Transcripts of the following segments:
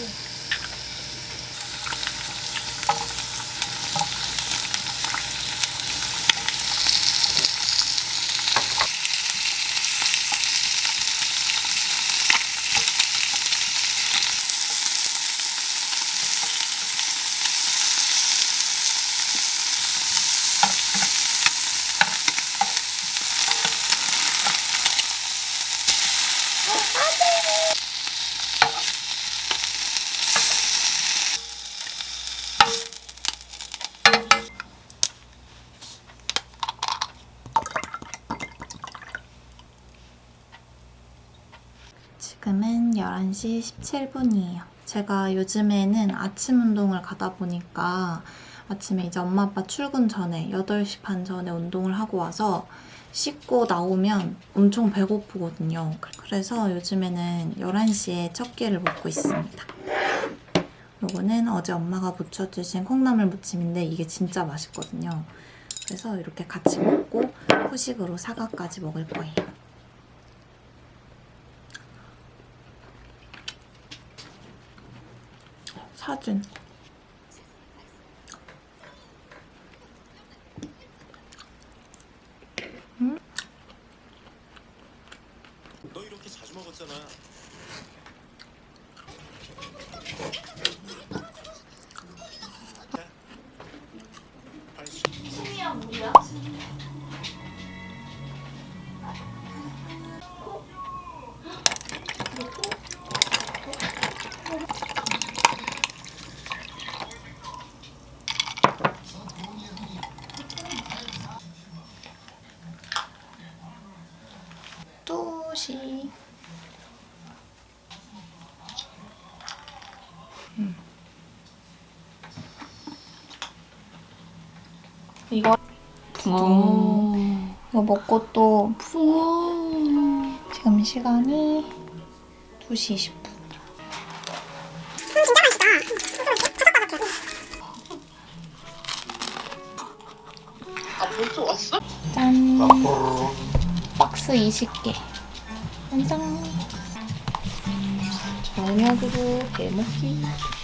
Ooh. 지금은 11시 17분이에요. 제가 요즘에는 아침 운동을 가다 보니까 아침에 이제 엄마 아빠 출근 전에 8시 반 전에 운동을 하고 와서 씻고 나오면 엄청 배고프거든요. 그래서 요즘에는 11시에 첫 끼를 먹고 있습니다. 요거는 어제 엄마가 무쳐주신 콩나물 무침인데 이게 진짜 맛있거든요. 그래서 이렇게 같이 먹고 후식으로 사과까지 먹을 거예요. 사진. 또시. 음. 이거 어. 이거 먹고 또 우와. 지금 시간이 2시 20분. 아 벌써 왔어? 짠! 박스 20개. 짠! 저녁으로 해먹기.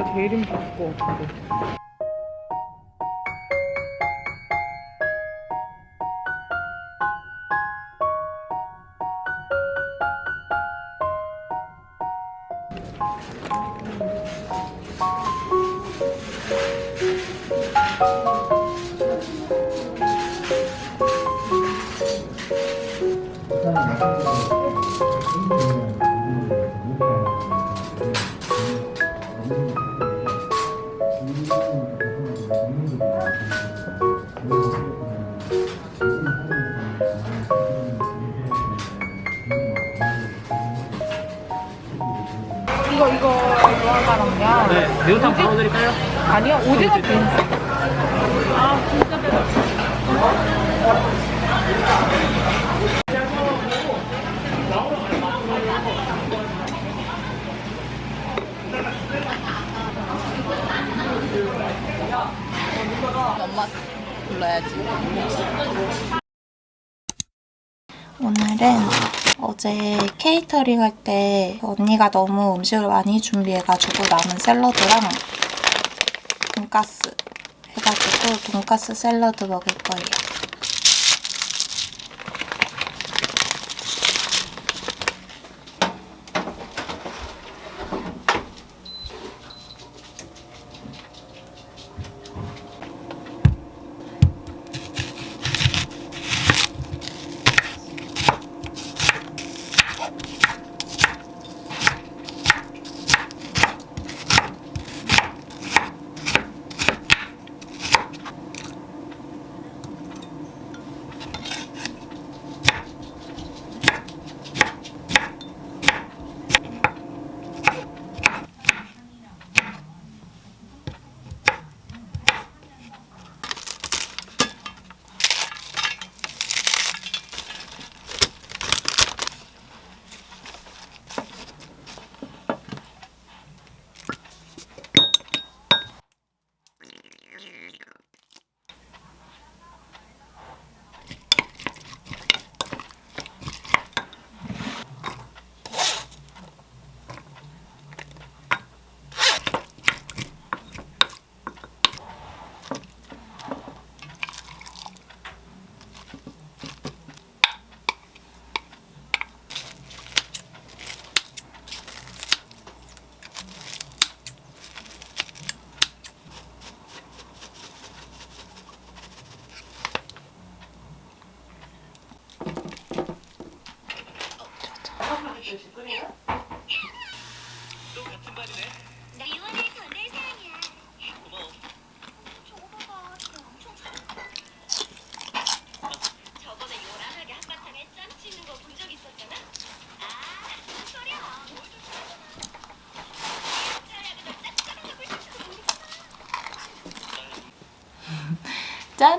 이거 제일 힘들 것같 이거 이거 이거 하나랑요. 네, 매운탕 바로 드릴까요? 아니요 오징어 빈. 엄마 불러야지. 오늘은 어제 케이터링 할 때 언니가 너무 음식을 많이 준비해가지고 남은 샐러드랑 돈가스 해가지고 돈가스 샐러드 먹을 거예요. 짠!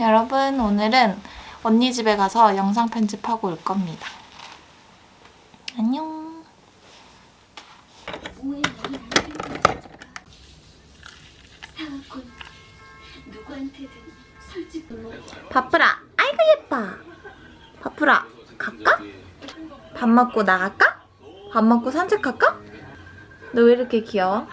여러분, 오늘은 언니 집에 가서 영상 편집하고 올 겁니다. 안녕. 바프라, 아이고 예뻐. 바프라, 갈까? 밥 먹고 나갈까? 밥 먹고 산책할까? 너 왜 이렇게 귀여워?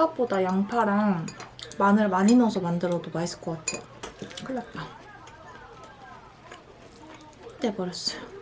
생각보다 양파랑 마늘 많이 넣어서 만들어도 맛있을 것 같아요. 큰일 났다. 떼버렸어요.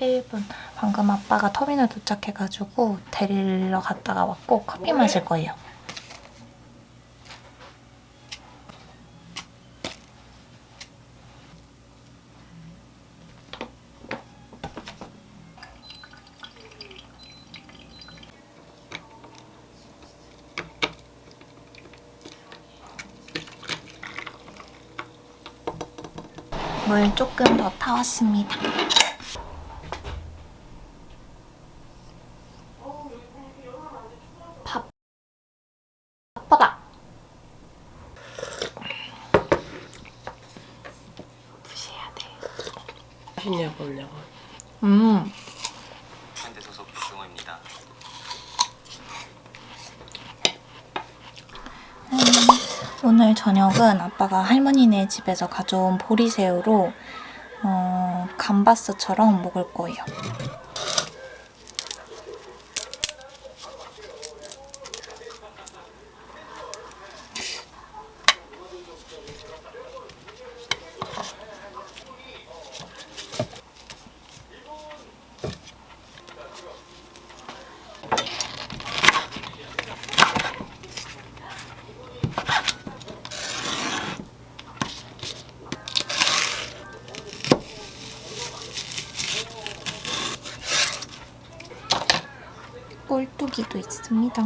11분. 방금 아빠가 터미널 도착해가지고 데리러 갔다가 왔고 커피 마실 거예요. 물 조금 더 타왔습니다. 맛있냐고 없냐고. 음. 현대 소속 유승호입니다. 오늘 저녁은 아빠가 할머니네 집에서 가져온 보리새우로 어, 감바스처럼 먹을 거예요. 꼴뚜기도 있습니다.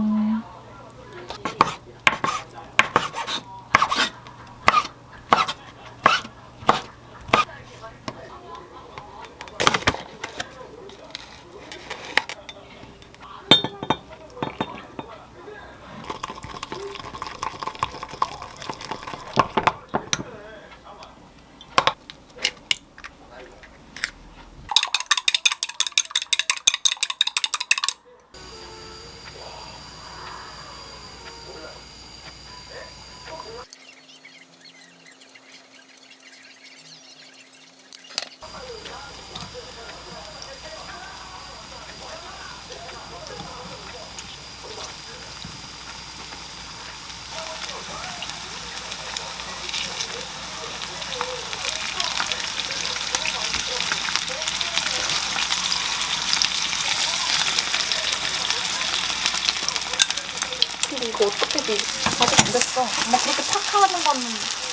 이거 어떻게 돼? 아직 안 됐어. 엄마 그렇게 팍 하는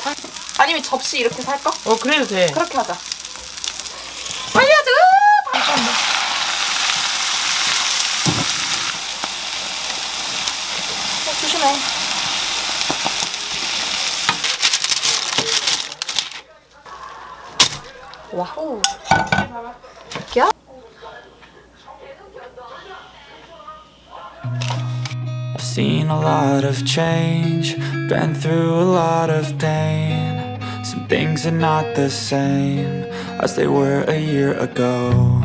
다... 아니면 접시 이렇게 살까? 어 그래도 돼. 그렇게 하자. I've seen a lot of change, been through a lot of pain. Some things are not the same as they were a year ago.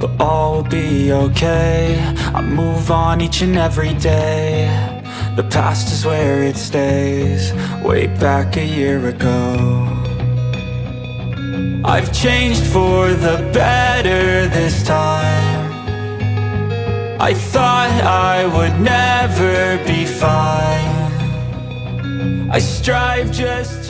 But all will be okay. I move on each and every day. The past is where it stays, way back a year ago. I've changed for the better this time. I thought I would never be fine. I strive just